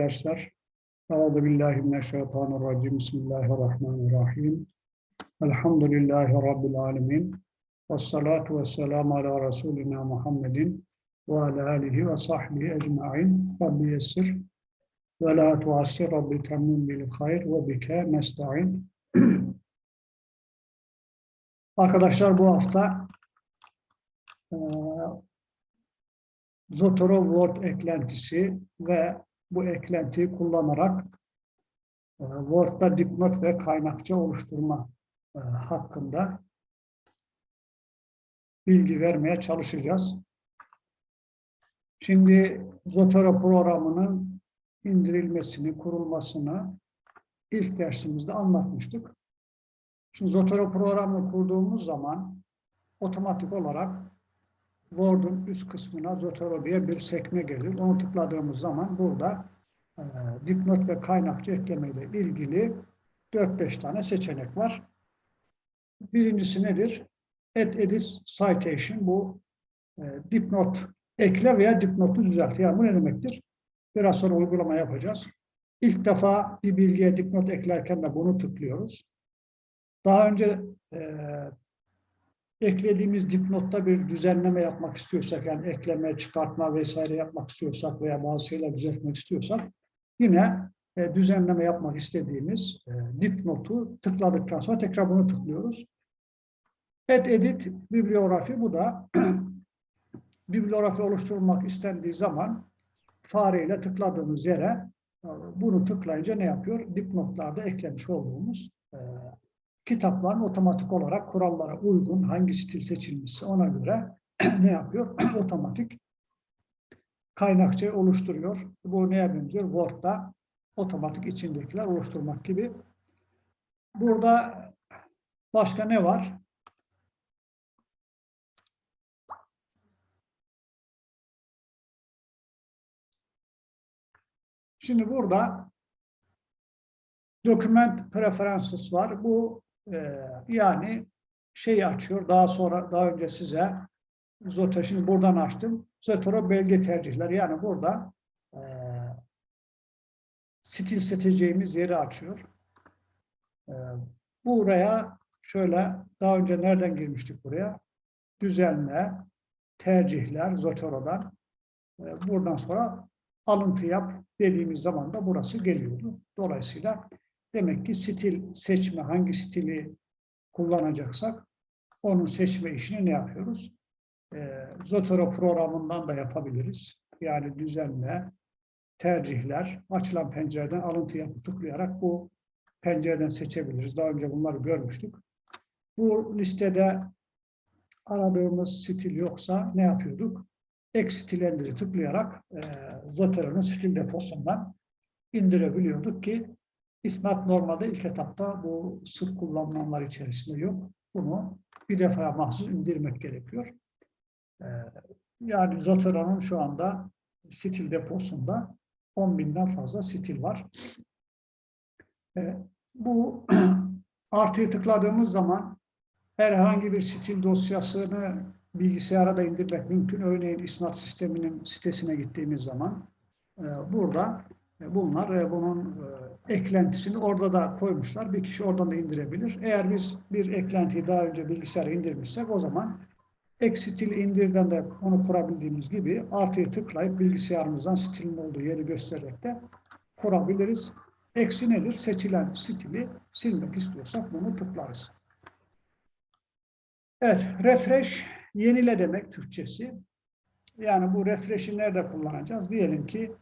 dersler. Euzu billahi mineşşeytanirracim. Bismillahirrahmanirrahim. Elhamdülillahi rabbil alamin. Ves salatu vesselamu ala resulina Muhammedin ve ala alihi ve sahbihi ecmaîn. Rabbi yessir ve la tuassir Rabbi temmim bil hayr ve bike nesta'in. Arkadaşlar bu hafta e, Zotero Word eklentisi ve bu eklentiyi kullanarak e, Word'da dipnot ve kaynakça oluşturma e, hakkında bilgi vermeye çalışacağız. Şimdi Zotero programının indirilmesini, kurulmasını ilk dersimizde anlatmıştık. Şimdi Zotero programını kurduğumuz zaman otomatik olarak Word'un üst kısmına Zotero diye bir sekme gelir. Onu tıkladığımız zaman burada e, dipnot ve kaynakçı eklemeyle ilgili 4-5 tane seçenek var. Birincisi nedir? Add Edit Citation. Bu e, dipnot ekle veya dipnotu düzelt. Yani bu ne demektir? Biraz sonra uygulama yapacağız. İlk defa bir bilgiye dipnot eklerken de bunu tıklıyoruz. Daha önce e, eklediğimiz dipnotta bir düzenleme yapmak istiyorsak, yani ekleme, çıkartma vesaire yapmak istiyorsak veya bazı şeyler düzeltmek istiyorsak, yine e, düzenleme yapmak istediğimiz e, dipnotu tıkladıktan sonra tekrar bunu tıklıyoruz. Add Edit bibliografi bu da bibliografi oluşturulmak istendiği zaman fareyle tıkladığımız yere e, bunu tıklayınca ne yapıyor? Dipnotlarda eklemiş olduğumuz e, kitapların otomatik olarak kurallara uygun hangi stil seçilmişse ona göre ne yapıyor? otomatik kaynakça oluşturuyor. Bu neye benziyor? Word'da otomatik içindekiler oluşturmak gibi. Burada başka ne var? Şimdi burada document preferences var. Bu e, yani şeyi açıyor. Daha sonra daha önce size Zotero şimdi buradan açtım. Zotero belge tercihler. Yani burada e, stil seçeceğimiz yeri açıyor. E, buraya şöyle daha önce nereden girmiştik buraya? Düzenle, tercihler Zotero'dan. E, buradan sonra alıntı yap dediğimiz zaman da burası geliyordu. Dolayısıyla demek ki stil seçme, hangi stili kullanacaksak onun seçme işini ne yapıyoruz? E, Zotero programından da yapabiliriz. Yani düzenle, tercihler, açılan pencereden alıntı yapıp tıklayarak bu pencereden seçebiliriz. Daha önce bunları görmüştük. Bu listede aradığımız stil yoksa ne yapıyorduk? Ek stilendiri tıklayarak e, Zotero'nun stil deposundan indirebiliyorduk ki isnat normalde ilk etapta bu sık kullanılanlar içerisinde yok. Bunu bir defa mahsus indirmek gerekiyor. E, yani Zotero'nun şu anda stil deposunda 10 binden fazla stil var. E, bu artıyı tıkladığımız zaman herhangi bir stil dosyasını bilgisayara da indirmek mümkün. Örneğin isnat sisteminin sitesine gittiğimiz zaman e, burada bunlar e, bunun eklentisini orada da koymuşlar. Bir kişi oradan da indirebilir. Eğer biz bir eklentiyi daha önce bilgisayara indirmişsek o zaman ek stil indirden de onu kurabildiğimiz gibi artıyı tıklayıp bilgisayarımızdan stilin olduğu yeri göstererek de kurabiliriz. Eksi nedir? Seçilen stili silmek istiyorsak bunu tıklarız. Evet, refresh yenile demek Türkçesi. Yani bu refresh'i nerede kullanacağız? Diyelim ki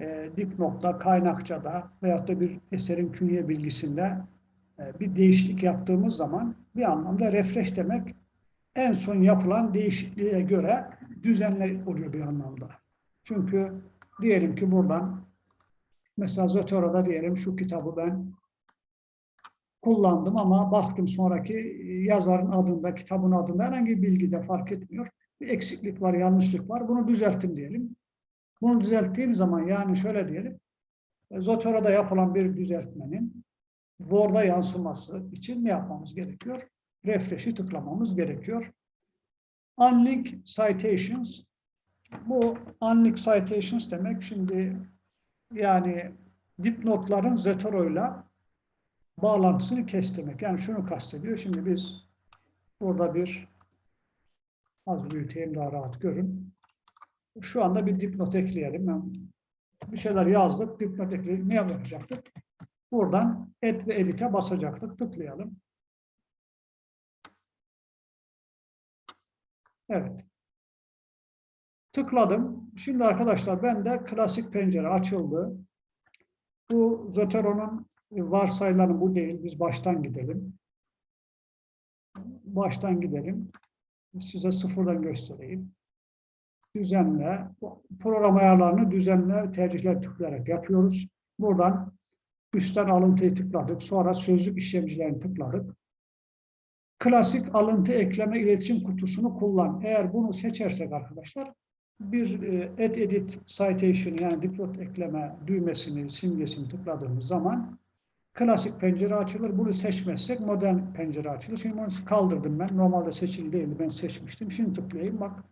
e, dipnotta, kaynakçada veyahut da bir eserin künye bilgisinde e, bir değişiklik yaptığımız zaman bir anlamda refresh demek en son yapılan değişikliğe göre düzenli oluyor bir anlamda. Çünkü diyelim ki buradan mesela Zotero'da diyelim şu kitabı ben kullandım ama baktım sonraki yazarın adında, kitabın adında herhangi bir bilgide fark etmiyor. Bir eksiklik var, yanlışlık var. Bunu düzelttim diyelim. Bunu düzelttiğim zaman yani şöyle diyelim. Zotero'da yapılan bir düzeltmenin Word'a yansıması için ne yapmamız gerekiyor? Refresh'i tıklamamız gerekiyor. Unlink citations. Bu unlink citations demek şimdi yani dipnotların Zotoro'yla bağlantısını kestirmek. Yani şunu kastediyor. Şimdi biz burada bir az büyüteyim daha rahat görün. Şu anda bir dipnot ekleyelim. Bir şeyler yazdık. Dipnot ekleyelim. Ne yapacaktık? Buradan et ve edit'e basacaktık. Tıklayalım. Evet. Tıkladım. Şimdi arkadaşlar ben de klasik pencere açıldı. Bu Zotero'nun varsayılanı bu değil. Biz baştan gidelim. Baştan gidelim. Size sıfırdan göstereyim. Düzenle. Program ayarlarını düzenle tercihler tıklayarak yapıyoruz. Buradan üstten alıntıyı tıkladık. Sonra sözlük işlemcilerini tıkladık. Klasik alıntı ekleme iletişim kutusunu kullan. Eğer bunu seçersek arkadaşlar bir e, add edit citation yani dipnot ekleme düğmesini, simgesini tıkladığımız zaman klasik pencere açılır. Bunu seçmezsek modern pencere açılır. Şimdi bunu kaldırdım ben. Normalde seçili değildi. Ben seçmiştim. Şimdi tıklayayım. Bak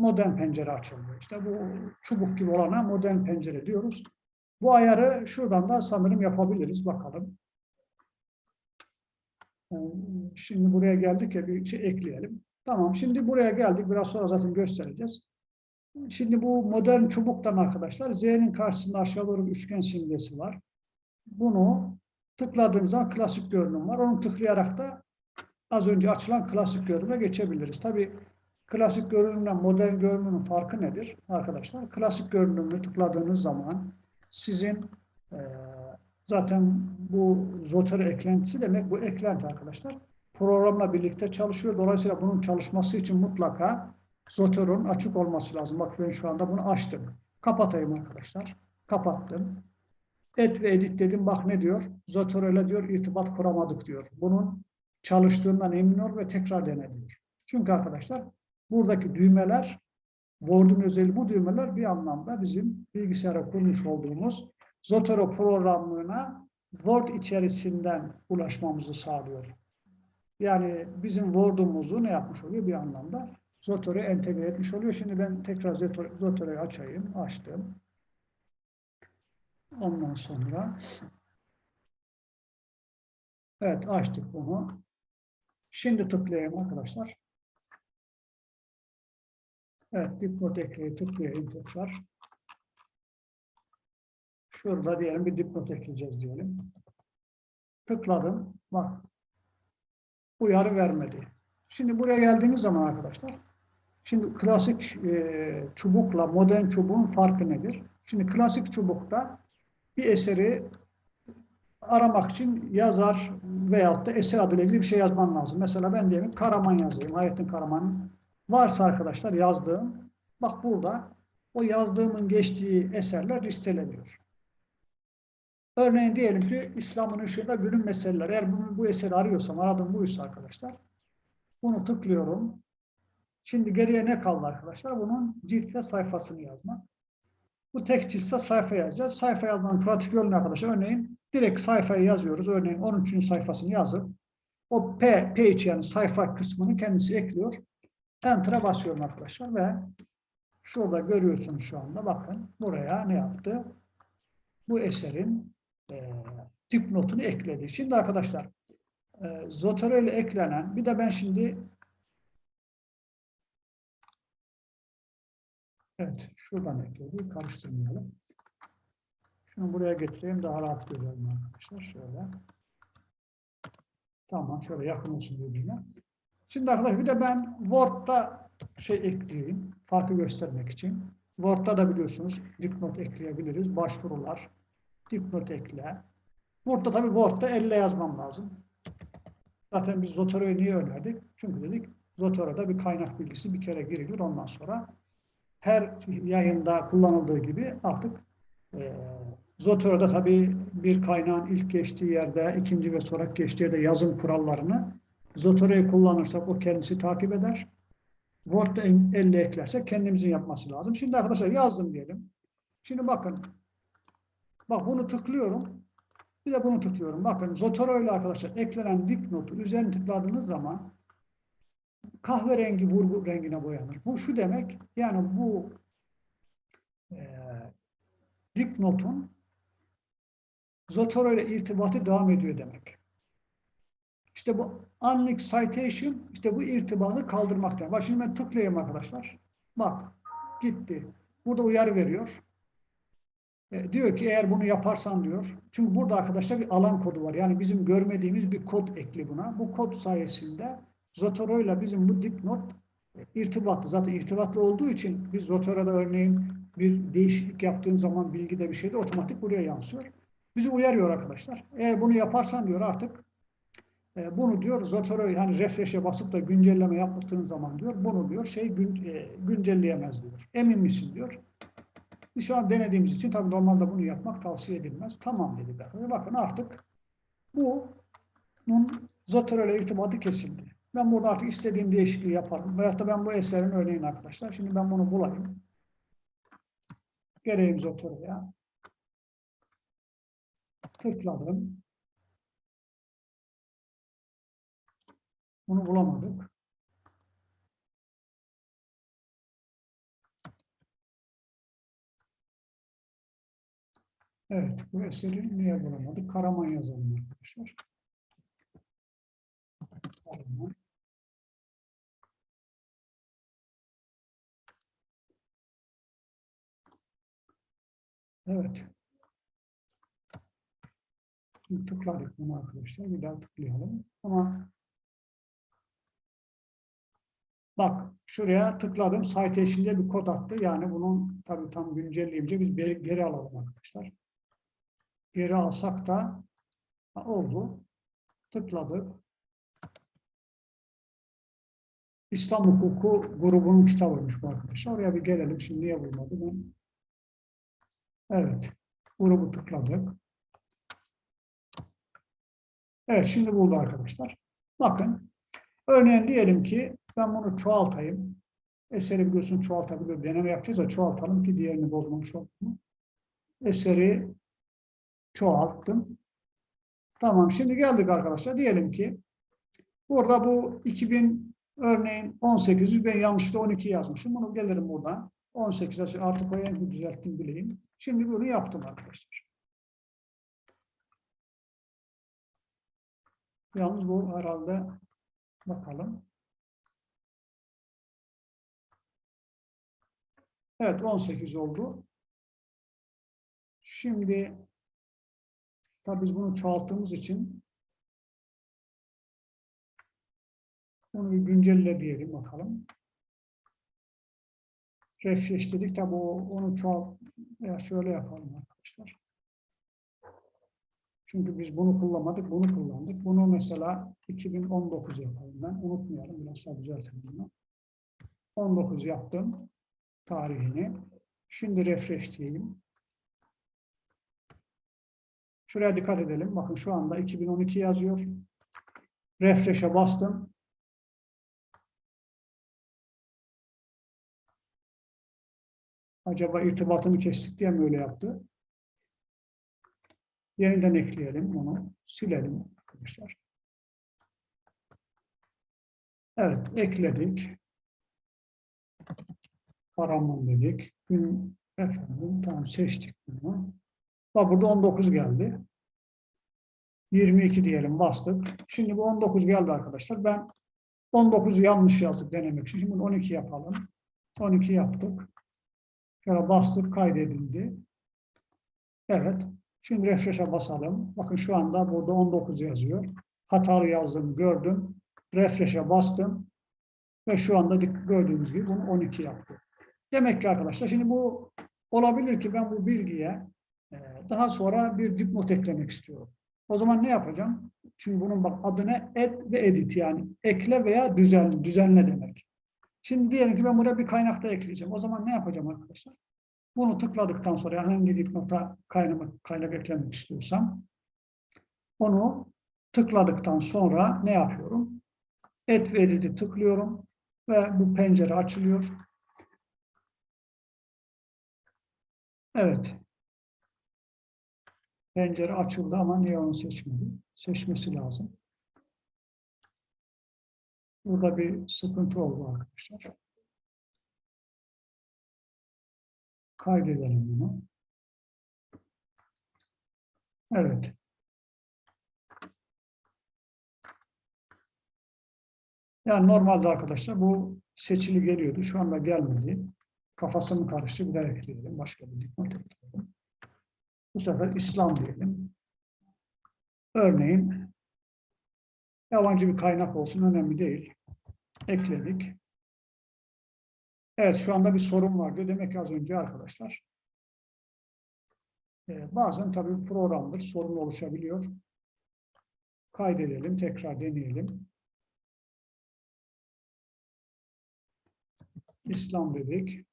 modern pencere açıldı. İşte bu çubuk gibi olana modern pencere diyoruz. Bu ayarı şuradan da sanırım yapabiliriz. Bakalım. Ee, şimdi buraya geldik ya bir şey ekleyelim. Tamam şimdi buraya geldik. Biraz sonra zaten göstereceğiz. Şimdi bu modern çubuktan arkadaşlar Z'nin karşısında aşağı doğru üçgen simgesi var. Bunu tıkladığımız zaman klasik görünüm var. Onu tıklayarak da az önce açılan klasik görünüme geçebiliriz. Tabi klasik görünümle modern görünümün farkı nedir arkadaşlar? Klasik görünümü tıkladığınız zaman sizin e, zaten bu Zotero eklentisi demek bu eklenti arkadaşlar programla birlikte çalışıyor. Dolayısıyla bunun çalışması için mutlaka Zotero'nun açık olması lazım. Bak ben şu anda bunu açtım. Kapatayım arkadaşlar. Kapattım. Et ve edit dedim. Bak ne diyor? Zotero ile diyor irtibat kuramadık diyor. Bunun çalıştığından emin ol ve tekrar dene diyor. Çünkü arkadaşlar buradaki düğmeler Word'un özelliği bu düğmeler bir anlamda bizim bilgisayara kurmuş olduğumuz Zotero programına Word içerisinden ulaşmamızı sağlıyor. Yani bizim Word'umuzu ne yapmış oluyor bir anlamda? Zotero'ya entegre etmiş oluyor. Şimdi ben tekrar Zotero'yu açayım. Açtım. Ondan sonra evet açtık bunu. Şimdi tıklayayım arkadaşlar. Evet dipnot ekleyi tıklayayım tekrar. Şurada diyelim bir dipnot ekleyeceğiz diyelim. Tıkladım. Bak uyarı vermedi. Şimdi buraya geldiğimiz zaman arkadaşlar, şimdi klasik e, çubukla modern çubuğun farkı nedir? Şimdi klasik çubukta bir eseri aramak için yazar veyahut da eser adıyla ilgili bir şey yazman lazım. Mesela ben diyelim Karaman yazayım, Hayrettin Karaman. Varsa arkadaşlar yazdığım, bak burada o yazdığımın geçtiği eserler listeleniyor. Örneğin diyelim ki İslam'ın ışığında günün meseleleri. Eğer bunu, bu eseri arıyorsam, aradığım buysa arkadaşlar, bunu tıklıyorum. Şimdi geriye ne kaldı arkadaşlar? Bunun cilt sayfasını yazmak. Bu tek ciltse sayfa yazacağız. Sayfa yazmanın pratik yolu arkadaşlar? Örneğin direkt sayfayı yazıyoruz. Örneğin 13. sayfasını yazıp o P, page yani sayfa kısmını kendisi ekliyor. Enter'a basıyorum arkadaşlar ve şurada görüyorsunuz şu anda bakın buraya ne yaptı? Bu eserin e, dipnotunu ekledi. Şimdi arkadaşlar e, Zotero ile eklenen bir de ben şimdi evet şuradan ekledi. Karıştırmayalım. Şunu buraya getireyim daha rahat görelim arkadaşlar. Şöyle. Tamam şöyle yakın olsun birbirine. Şimdi arkadaşlar bir de ben Word'da şey ekleyeyim. Farkı göstermek için. Word'da da biliyorsunuz dipnot ekleyebiliriz. Başvurular, dipnot ekle. Burada tabii Word'da elle yazmam lazım. Zaten biz Zotero'yu niye önerdik? Çünkü dedik Zotero'da bir kaynak bilgisi bir kere girilir. Ondan sonra her yayında kullanıldığı gibi artık e, Zotero'da tabii bir kaynağın ilk geçtiği yerde, ikinci ve sonra geçtiği yerde yazım kurallarını Zotero'yu kullanırsak o kendisi takip eder. Word'da elle eklersek kendimizin yapması lazım. Şimdi arkadaşlar yazdım diyelim. Şimdi bakın Bak bunu tıklıyorum. Bir de bunu tıklıyorum. Bakın Zotero ile arkadaşlar eklenen dipnotu üzerine tıkladığınız zaman kahverengi vurgu rengine boyanır. Bu şu demek yani bu e, dipnotun Zotero ile irtibatı devam ediyor demek. İşte bu unlink citation, işte bu irtibatı kaldırmakta. Bak şimdi ben tıklayayım arkadaşlar. Bak, gitti. Burada uyarı veriyor. E, diyor ki eğer bunu yaparsan diyor. Çünkü burada arkadaşlar bir alan kodu var. Yani bizim görmediğimiz bir kod ekli buna. Bu kod sayesinde Zotero ile bizim bu dipnot e, irtibatlı. Zaten irtibatlı olduğu için biz Zotero'da örneğin bir değişiklik yaptığın zaman bilgide bir şeyde otomatik buraya yansıyor. Bizi uyarıyor arkadaşlar. Eğer bunu yaparsan diyor artık e, bunu diyor Zotero yani refresh'e basıp da güncelleme yaptığın zaman diyor bunu diyor şey gün, e, güncelleyemez diyor. Emin misin diyor. Biz şu an denediğimiz için tabii normalde bunu yapmak tavsiye edilmez. Tamam dedi. Bakın artık bu bunun Zotero ile irtibatı kesildi. Ben burada artık istediğim değişikliği yaparım. Veyahut da ben bu eserin örneğin arkadaşlar. Şimdi ben bunu bulayım. Geleyim Zotero'ya. Tıkladım. Bunu bulamadık. Evet, bu eseri niye bulamadık? Karaman yazalım arkadaşlar. Karaman. Evet. Tıkladık bunu arkadaşlar. Bir daha tıklayalım. Ama bak şuraya tıkladım. Citation'de bir kod attı. Yani bunun tabii tam güncelleyince biz geri, geri alalım arkadaşlar. Geri alsak da ha, oldu. Tıkladık. İslam hukuku grubunun kitabıymış bu arkadaşlar. Oraya bir gelelim. Şimdi niye bulmadı ben? Evet. Grubu tıkladık. Evet şimdi buldu arkadaşlar. Bakın. Örneğin diyelim ki ben bunu çoğaltayım. Eseri biliyorsun çoğaltabiliyor. Deneme yapacağız da çoğaltalım ki diğerini bozmamış olalım. Eseri çoğalttım. Tamam şimdi geldik arkadaşlar. Diyelim ki burada bu 2000 örneğin 1800 ben yanlışlıkla 12 yazmışım. Bunu gelirim buradan. 18 artık oraya düzelttim bileyim. Şimdi bunu yaptım arkadaşlar. Yalnız bu herhalde bakalım. Evet 18 oldu. Şimdi tabi biz bunu çoğalttığımız için onu bir güncelle diyelim bakalım. Refresh dedik tabi onu çoğalt ya şöyle yapalım arkadaşlar. Çünkü biz bunu kullanmadık, bunu kullandık. Bunu mesela 2019 yapalım ben. Unutmayalım, biraz daha düzeltelim bunu. 19 yaptım tarihini. Şimdi refresh diyelim. Şuraya dikkat edelim. Bakın şu anda 2012 yazıyor. Refresh'e bastım. Acaba irtibatını kestik diye mi öyle yaptı? Yeniden ekleyelim onu. Silelim arkadaşlar. Evet, ekledik. Paramon dedik. Gün efendim tamam seçtik bunu. Bak burada 19 geldi. 22 diyelim bastık. Şimdi bu 19 geldi arkadaşlar. Ben 19'u yanlış yazdık denemek için. Şimdi 12 yapalım. 12 yaptık. Şöyle bastık kaydedildi. Evet. Şimdi refresh'e basalım. Bakın şu anda burada 19 yazıyor. Hatalı yazdım, gördüm. Refresh'e bastım. Ve şu anda gördüğünüz gibi bunu 12 yaptı. Demek ki arkadaşlar şimdi bu olabilir ki ben bu bilgiye e, daha sonra bir dipnot eklemek istiyorum. O zaman ne yapacağım? Çünkü bunun bak adı ne? Et ve edit yani ekle veya düzenle, düzenle demek. Şimdi diyelim ki ben buraya bir kaynak da ekleyeceğim. O zaman ne yapacağım arkadaşlar? Bunu tıkladıktan sonra hangi dipnota kaynak, kaynak eklemek istiyorsam onu tıkladıktan sonra ne yapıyorum? Et ve edit'i tıklıyorum ve bu pencere açılıyor. Evet. Pencere açıldı ama niye onu seçmedi? Seçmesi lazım. Burada bir sıkıntı oldu arkadaşlar. Kaydedelim bunu. Evet. Yani normalde arkadaşlar bu seçili geliyordu. Şu anda gelmedi. Kafası mı karıştı? Bir daha ekleyelim. Başka bir dipnot ekleyelim. Bu sefer İslam diyelim. Örneğin yabancı bir kaynak olsun önemli değil. Ekledik. Evet şu anda bir sorun var diyor. Demek ki az önce arkadaşlar. e, bazen tabii programdır. Sorun oluşabiliyor. Kaydedelim. Tekrar deneyelim. İslam dedik.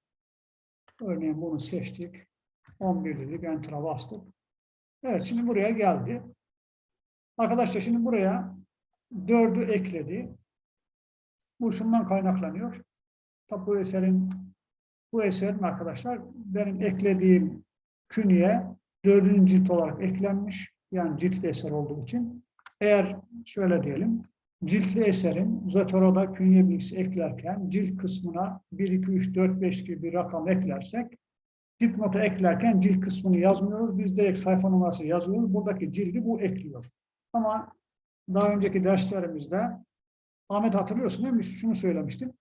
Örneğin bunu seçtik. 11 dedik. Enter'a bastık. Evet şimdi buraya geldi. Arkadaşlar şimdi buraya 4'ü ekledi. Bu şundan kaynaklanıyor. Tabi bu eserin bu eserin arkadaşlar benim eklediğim künye dördüncü cilt olarak eklenmiş. Yani ciltli eser olduğu için. Eğer şöyle diyelim ciltli eserin Zotoro'da künye bilgisi eklerken cilt kısmına 1, 2, 3, 4, 5 gibi bir rakam eklersek dipnotu eklerken cilt kısmını yazmıyoruz. Biz direkt sayfa numarası yazıyoruz. Buradaki cildi bu ekliyor. Ama daha önceki derslerimizde Ahmet hatırlıyorsun değil mi? Şunu söylemiştim.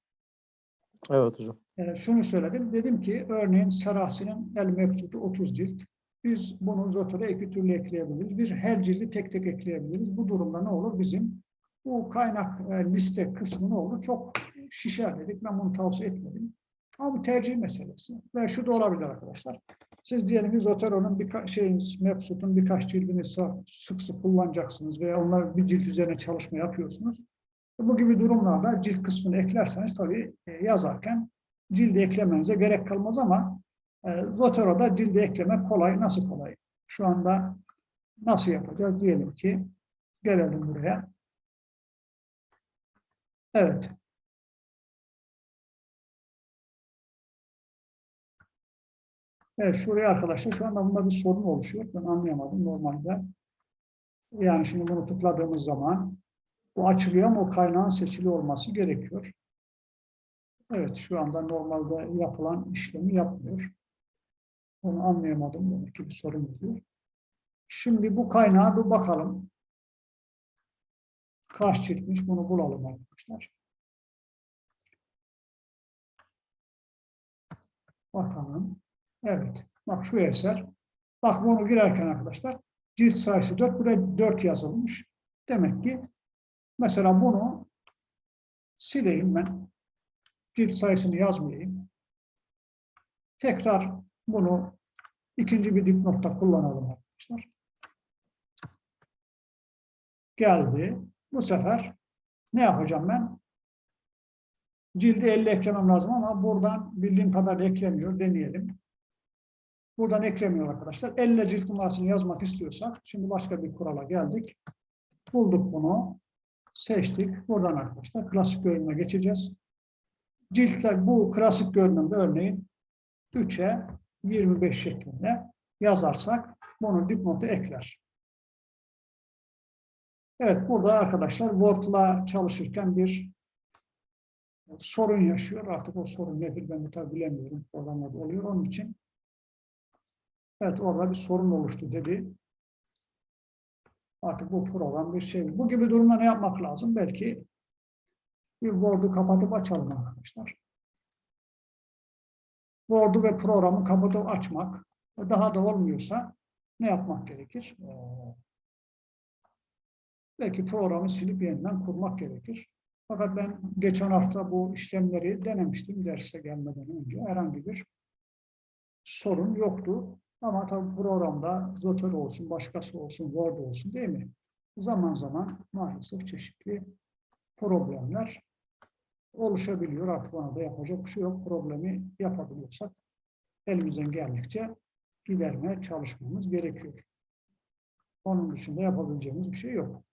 Evet hocam. Ee, şunu söyledim. Dedim ki örneğin Serahsi'nin El Mevcudu 30 cilt. Biz bunu Zotor'a iki türlü ekleyebiliriz. Bir her cildi tek tek ekleyebiliriz. Bu durumda ne olur? Bizim bu kaynak e, liste kısmı ne olur? Çok şişer dedik. Ben bunu tavsiye etmedim. Ama bu tercih meselesi. Ve şu da olabilir arkadaşlar. Siz diyelim Zotero'nun bir şeyin Mevcut'un birkaç cildini sı- sık sık kullanacaksınız veya onlar bir cilt üzerine çalışma yapıyorsunuz. Bu gibi durumlarda cilt kısmını eklerseniz tabii e, yazarken cildi eklemenize gerek kalmaz ama e, Zotero'da cildi eklemek kolay. Nasıl kolay? Şu anda nasıl yapacağız? Diyelim ki gelelim buraya. Evet. Evet şuraya arkadaşlar şu anda bunda bir sorun oluşuyor. Ben anlayamadım normalde. Yani şimdi bunu tıkladığımız zaman bu açılıyor ama o kaynağın seçili olması gerekiyor. Evet şu anda normalde yapılan işlemi yapmıyor. Onu anlayamadım. Demek ki bir sorun oluyor. Şimdi bu kaynağa bir bakalım. Kaç ciltmiş bunu bulalım arkadaşlar. Bakalım. Evet. Bak şu eser. Bak bunu girerken arkadaşlar cilt sayısı 4. Buraya 4 yazılmış. Demek ki mesela bunu sileyim ben. Cilt sayısını yazmayayım. Tekrar bunu ikinci bir dipnotta kullanalım arkadaşlar. Geldi. Bu sefer ne yapacağım ben? Cildi 50 eklemem lazım ama buradan bildiğim kadar eklemiyor. Deneyelim. Buradan eklemiyor arkadaşlar. 50 cilt numarasını yazmak istiyorsak, şimdi başka bir kurala geldik. Bulduk bunu. Seçtik. Buradan arkadaşlar klasik görünüme geçeceğiz. Ciltler bu klasik görünümde örneğin 3'e 25 şeklinde yazarsak bunu dipnotu ekler. Evet burada arkadaşlar Word'la çalışırken bir sorun yaşıyor. Artık o sorun nedir ben de tabi bilemiyorum. Programlarda oluyor. Onun için evet orada bir sorun oluştu dedi. Artık bu program bir şey. Bu gibi durumda ne yapmak lazım? Belki bir Word'u kapatıp açalım arkadaşlar. Word'u ve programı kapatıp açmak. Daha da olmuyorsa ne yapmak gerekir? Ee, belki programı silip yeniden kurmak gerekir. Fakat ben geçen hafta bu işlemleri denemiştim derse gelmeden önce. Herhangi bir sorun yoktu. Ama tabii programda Zoter olsun, başkası olsun, Word olsun değil mi? Zaman zaman maalesef çeşitli problemler oluşabiliyor. Artık ona da yapacak bir şey yok. Problemi yapabiliyorsak elimizden geldikçe gidermeye çalışmamız gerekiyor. Onun dışında yapabileceğimiz bir şey yok.